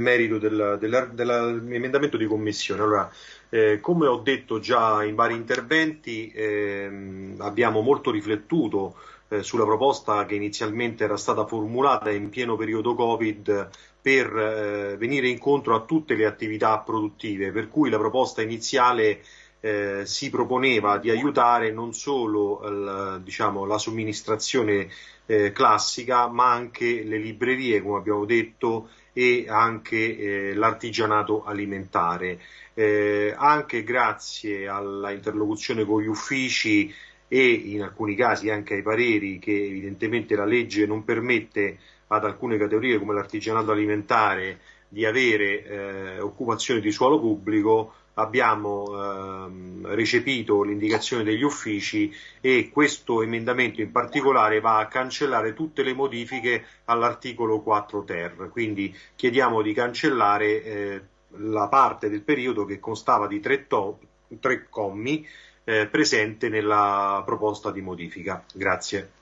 merito del, del, dell'emendamento di commissione. Allora, eh, come ho detto già in vari interventi, ehm, abbiamo molto riflettuto eh, sulla proposta che inizialmente era stata formulata in pieno periodo Covid per eh, venire incontro a tutte le attività produttive, per cui la proposta iniziale eh, si proponeva di aiutare non solo il, diciamo, la somministrazione eh, classica, ma anche le librerie, come abbiamo detto, e anche eh, l'artigianato alimentare. Eh, anche grazie alla interlocuzione con gli uffici e in alcuni casi anche ai pareri che evidentemente la legge non permette ad alcune categorie come l'artigianato alimentare di avere eh, occupazione di suolo pubblico, abbiamo ehm, recepito l'indicazione degli uffici e questo emendamento in particolare va a cancellare tutte le modifiche all'articolo 4 ter, quindi chiediamo di cancellare eh, la parte del periodo che constava di tre, tre commi eh, presente nella proposta di modifica. Grazie.